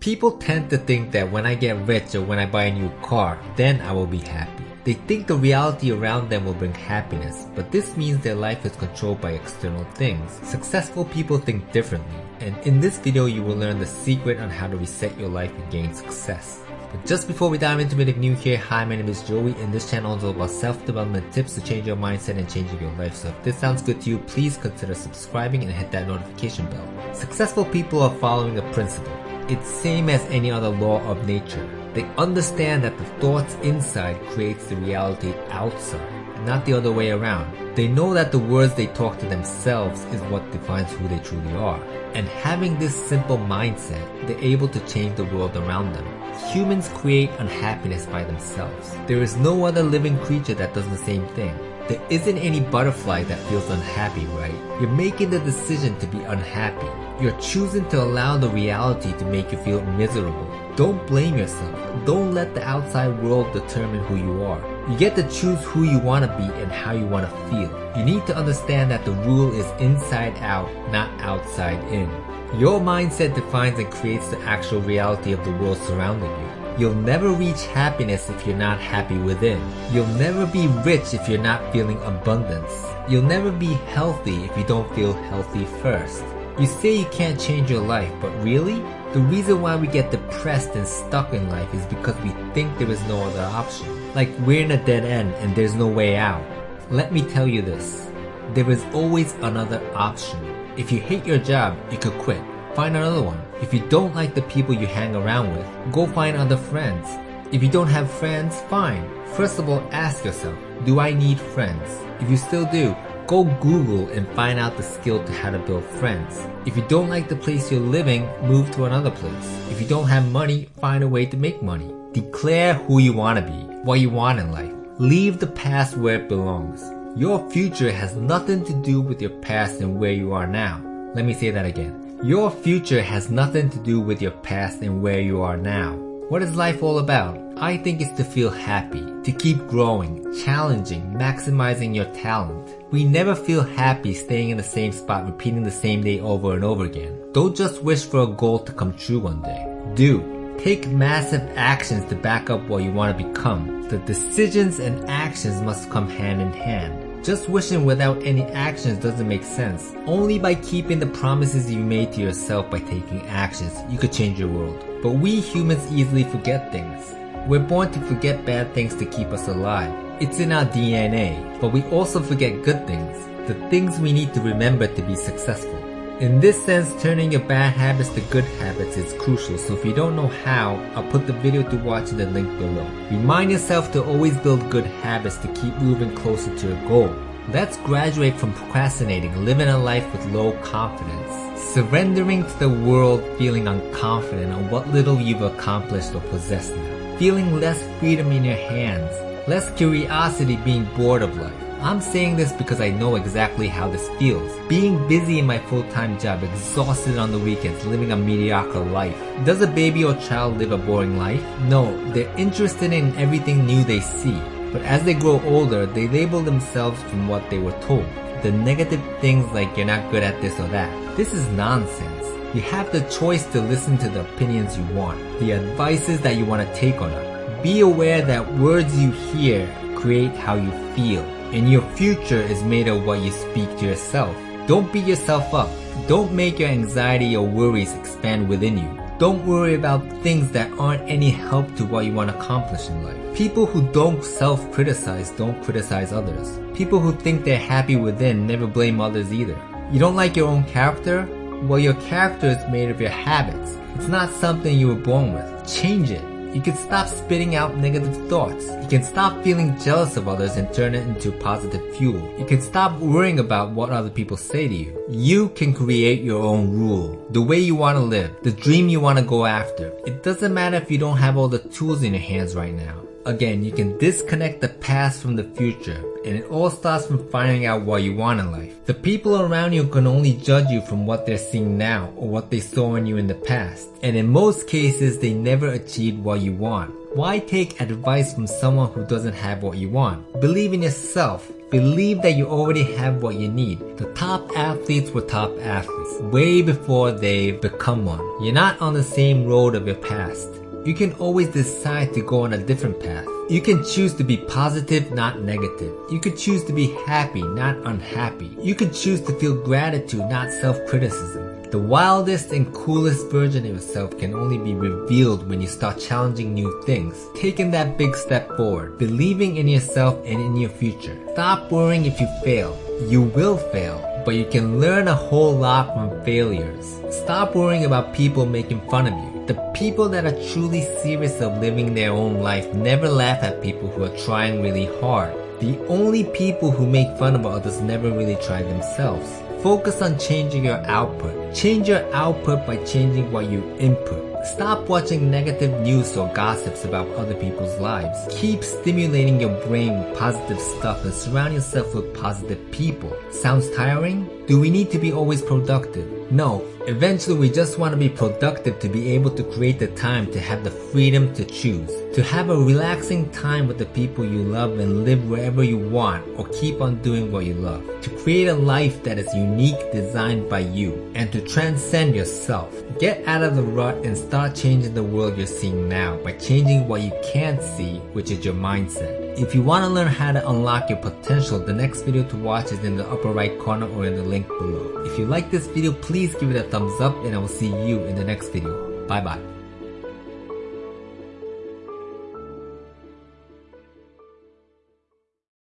People tend to think that when I get rich or when I buy a new car, then I will be happy. They think the reality around them will bring happiness, but this means their life is controlled by external things. Successful people think differently, and in this video you will learn the secret on how to reset your life and gain success. But just before we dive into if new here, hi my name is Joey and this channel is all about self-development tips to change your mindset and changing your life. So if this sounds good to you, please consider subscribing and hit that notification bell. Successful people are following a principle. It's same as any other law of nature. They understand that the thoughts inside creates the reality outside, not the other way around. They know that the words they talk to themselves is what defines who they truly are. And having this simple mindset, they're able to change the world around them. Humans create unhappiness by themselves. There is no other living creature that does the same thing. There isn't any butterfly that feels unhappy, right? You're making the decision to be unhappy. You're choosing to allow the reality to make you feel miserable. Don't blame yourself. Don't let the outside world determine who you are. You get to choose who you want to be and how you want to feel. You need to understand that the rule is inside out, not outside in. Your mindset defines and creates the actual reality of the world surrounding you. You'll never reach happiness if you're not happy within. You'll never be rich if you're not feeling abundance. You'll never be healthy if you don't feel healthy first. You say you can't change your life, but really? The reason why we get depressed and stuck in life is because we think there is no other option. Like we're in a dead end and there's no way out. Let me tell you this. There is always another option. If you hate your job, you could quit. Find another one. If you don't like the people you hang around with, go find other friends. If you don't have friends, fine. First of all, ask yourself, do I need friends? If you still do, go Google and find out the skill to how to build friends. If you don't like the place you're living, move to another place. If you don't have money, find a way to make money. Declare who you want to be, what you want in life. Leave the past where it belongs. Your future has nothing to do with your past and where you are now. Let me say that again. Your future has nothing to do with your past and where you are now. What is life all about? I think it's to feel happy, to keep growing, challenging, maximizing your talent. We never feel happy staying in the same spot repeating the same day over and over again. Don't just wish for a goal to come true one day. Do. Take massive actions to back up what you want to become. The decisions and actions must come hand in hand. Just wishing without any actions doesn't make sense. Only by keeping the promises you made to yourself by taking actions, you could change your world. But we humans easily forget things. We're born to forget bad things to keep us alive. It's in our DNA, but we also forget good things, the things we need to remember to be successful. In this sense, turning your bad habits to good habits is crucial, so if you don't know how, I'll put the video to watch in the link below. Remind yourself to always build good habits to keep moving closer to your goal. Let's graduate from procrastinating, living a life with low confidence, surrendering to the world feeling unconfident on what little you've accomplished or possessed now, feeling less freedom in your hands, less curiosity being bored of life, I'm saying this because I know exactly how this feels. Being busy in my full-time job, exhausted on the weekends, living a mediocre life. Does a baby or child live a boring life? No, they're interested in everything new they see. But as they grow older, they label themselves from what they were told. The negative things like you're not good at this or that. This is nonsense. You have the choice to listen to the opinions you want, the advices that you want to take on them. Be aware that words you hear create how you feel and your future is made of what you speak to yourself. Don't beat yourself up. Don't make your anxiety or worries expand within you. Don't worry about things that aren't any help to what you want to accomplish in life. People who don't self-criticize don't criticize others. People who think they're happy within never blame others either. You don't like your own character? Well, your character is made of your habits. It's not something you were born with. Change it. You can stop spitting out negative thoughts. You can stop feeling jealous of others and turn it into positive fuel. You can stop worrying about what other people say to you. You can create your own rule, the way you want to live, the dream you want to go after. It doesn't matter if you don't have all the tools in your hands right now. Again, you can disconnect the past from the future, and it all starts from finding out what you want in life. The people around you can only judge you from what they're seeing now or what they saw in you in the past, and in most cases, they never achieved what you want. Why take advice from someone who doesn't have what you want? Believe in yourself. Believe that you already have what you need. The top athletes were top athletes way before they become one. You're not on the same road of your past. You can always decide to go on a different path. You can choose to be positive, not negative. You can choose to be happy, not unhappy. You can choose to feel gratitude, not self-criticism. The wildest and coolest version of yourself can only be revealed when you start challenging new things, taking that big step forward, believing in yourself and in your future. Stop worrying if you fail. You will fail, but you can learn a whole lot from failures. Stop worrying about people making fun of you. The people that are truly serious of living their own life never laugh at people who are trying really hard. The only people who make fun of others never really try themselves. Focus on changing your output. Change your output by changing what you input. Stop watching negative news or gossips about other people's lives. Keep stimulating your brain with positive stuff and surround yourself with positive people. Sounds tiring? Do we need to be always productive? No. Eventually we just want to be productive to be able to create the time to have the freedom to choose. To have a relaxing time with the people you love and live wherever you want or keep on doing what you love. To create a life that is unique designed by you and to transcend yourself. Get out of the rut and start changing the world you're seeing now by changing what you can't see which is your mindset. If you want to learn how to unlock your potential, the next video to watch is in the upper right corner or in the link below. If you like this video, please give it a thumbs up and I will see you in the next video. Bye bye.